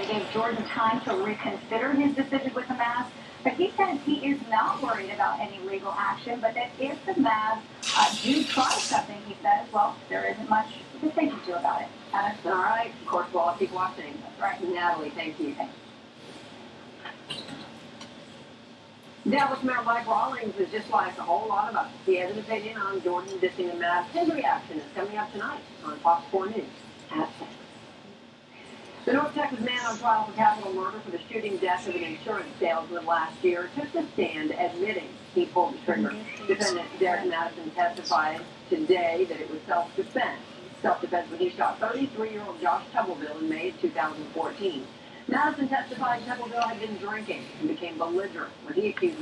said it gave Jordan time to reconsider his decision with the Mavs. But he says he is not worried about any legal action, but that if the Mavs uh, do try something, he says, well, there isn't much to say to about it. That's all right. Of course, we'll all keep watching. That's right. Natalie, thank you. Dallas Mayor Mike Rawlings is just like a whole lot of us. He has an opinion on Jordan dissing the Mavs. His reaction is coming up tonight on Fox 4 News at 6. The North Texas man on trial for capital murder for the shooting death of an insurance salesman last year took the stand admitting he pulled the trigger. Defendant Derek Madison testified today that it was self-defense. Self-defense when he shot 33-year-old Josh Tubleville in May of 2014. Madison testified Tubleville had been drinking and became belligerent when he accused